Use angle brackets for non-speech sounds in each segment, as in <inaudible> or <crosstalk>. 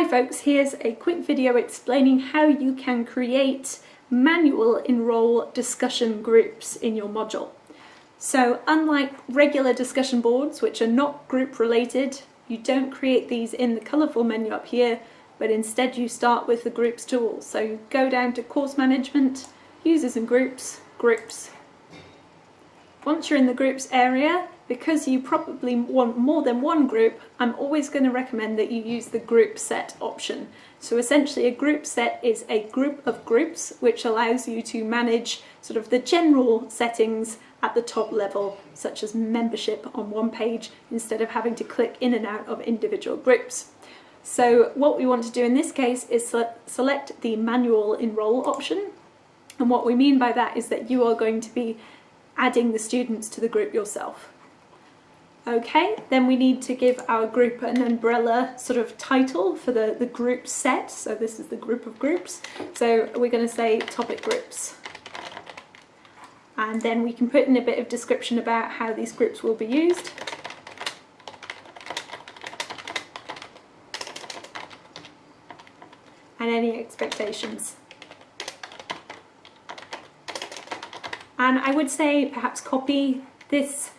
Hi folks, here's a quick video explaining how you can create manual enroll discussion groups in your module. So unlike regular discussion boards, which are not group related, you don't create these in the colourful menu up here, but instead you start with the groups tool. So you go down to course management, users and groups, groups. Once you're in the groups area, because you probably want more than one group, I'm always going to recommend that you use the group set option. So essentially a group set is a group of groups which allows you to manage sort of the general settings at the top level, such as membership on one page, instead of having to click in and out of individual groups. So what we want to do in this case is select the manual enroll option. And what we mean by that is that you are going to be adding the students to the group yourself. Okay, then we need to give our group an umbrella sort of title for the, the group set. So this is the group of groups. So we're going to say topic groups. And then we can put in a bit of description about how these groups will be used. And any expectations. And I would say perhaps copy this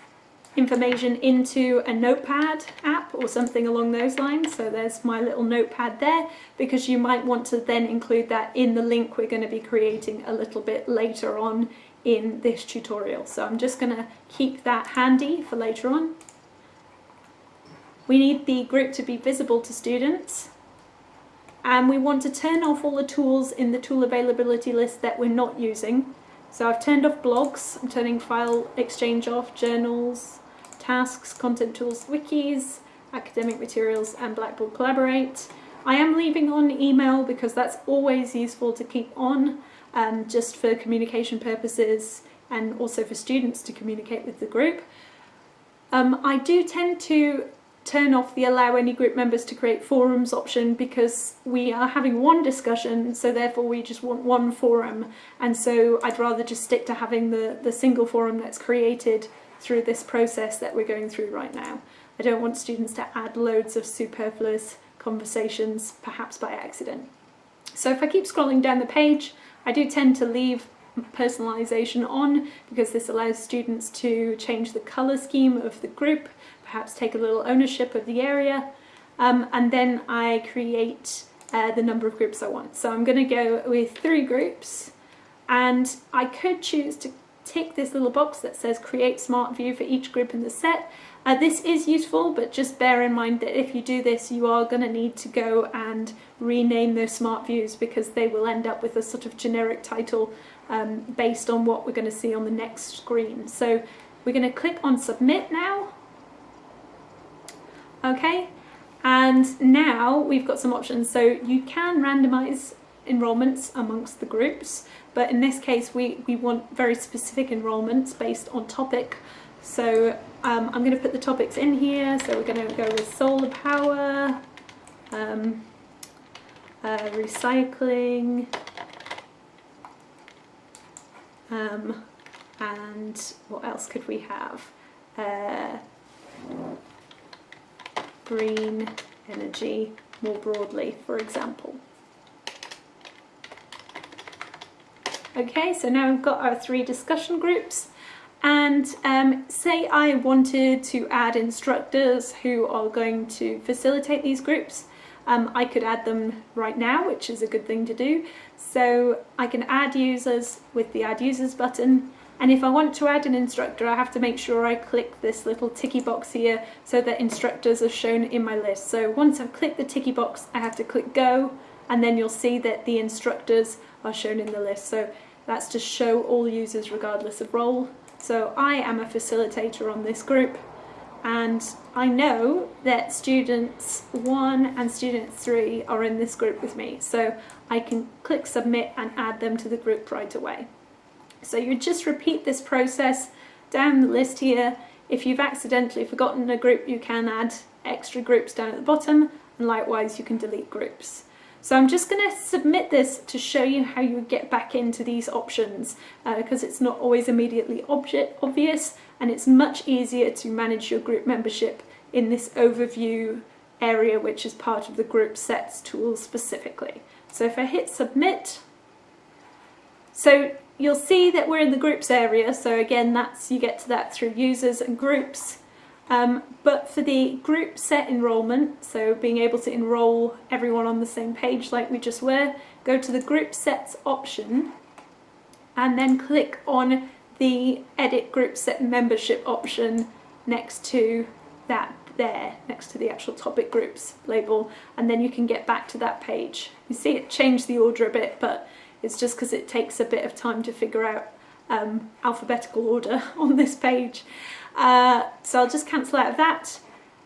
information into a notepad app or something along those lines. So there's my little notepad there because you might want to then include that in the link we're going to be creating a little bit later on in this tutorial. So I'm just going to keep that handy for later on. We need the group to be visible to students and we want to turn off all the tools in the tool availability list that we're not using. So I've turned off blogs, I'm turning file exchange off, journals, tasks, content tools, wikis, academic materials and Blackboard Collaborate. I am leaving on email because that's always useful to keep on um, just for communication purposes and also for students to communicate with the group. Um, I do tend to turn off the allow any group members to create forums option because we are having one discussion so therefore we just want one forum and so I'd rather just stick to having the, the single forum that's created through this process that we're going through right now. I don't want students to add loads of superfluous conversations, perhaps by accident. So if I keep scrolling down the page, I do tend to leave personalization on because this allows students to change the color scheme of the group, perhaps take a little ownership of the area, um, and then I create uh, the number of groups I want. So I'm going to go with three groups and I could choose to tick this little box that says create smart view for each group in the set. Uh, this is useful, but just bear in mind that if you do this, you are going to need to go and rename those smart views because they will end up with a sort of generic title um, based on what we're going to see on the next screen. So we're going to click on submit now. Okay, and now we've got some options. So you can randomize enrolments amongst the groups, but in this case we, we want very specific enrolments based on topic. So um, I'm going to put the topics in here, so we're going to go with solar power, um, uh, recycling, um, and what else could we have? Uh, green energy more broadly, for example. Okay, so now we've got our three discussion groups and um, say I wanted to add instructors who are going to facilitate these groups. Um, I could add them right now, which is a good thing to do. So I can add users with the add users button. And if I want to add an instructor, I have to make sure I click this little ticky box here so that instructors are shown in my list. So once I've clicked the ticky box, I have to click go, and then you'll see that the instructors are shown in the list. So that's to show all users regardless of role. So I am a facilitator on this group and I know that students one and students three are in this group with me. So I can click submit and add them to the group right away. So you just repeat this process down the list here. If you've accidentally forgotten a group, you can add extra groups down at the bottom and likewise you can delete groups. So I'm just going to submit this to show you how you get back into these options because uh, it's not always immediately obvious and it's much easier to manage your group membership in this overview area which is part of the group sets tool specifically. So if I hit submit, so you'll see that we're in the groups area. So again, that's you get to that through users and groups. Um, but for the group set enrolment, so being able to enroll everyone on the same page like we just were, go to the group sets option and then click on the edit group set membership option next to that there next to the actual topic groups label and then you can get back to that page. You see it changed the order a bit but it's just because it takes a bit of time to figure out um, alphabetical order <laughs> on this page. Uh, so I'll just cancel out of that.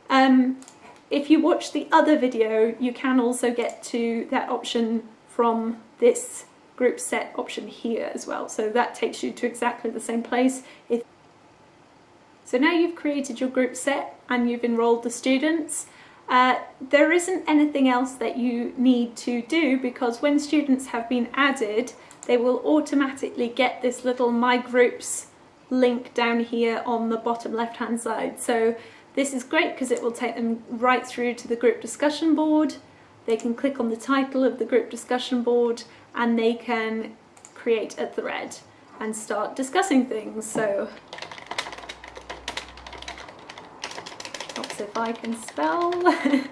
Um, if you watch the other video you can also get to that option from this group set option here as well so that takes you to exactly the same place. If so now you've created your group set and you've enrolled the students. Uh, there isn't anything else that you need to do because when students have been added, they will automatically get this little My Groups link down here on the bottom left hand side. So this is great because it will take them right through to the group discussion board. They can click on the title of the group discussion board and they can create a thread and start discussing things. So if I can spell. <laughs>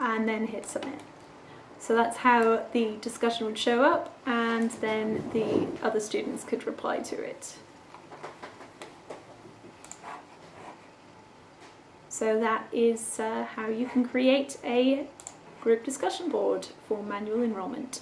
and then hit submit. So that's how the discussion would show up and then the other students could reply to it. So that is uh, how you can create a group discussion board for manual enrolment.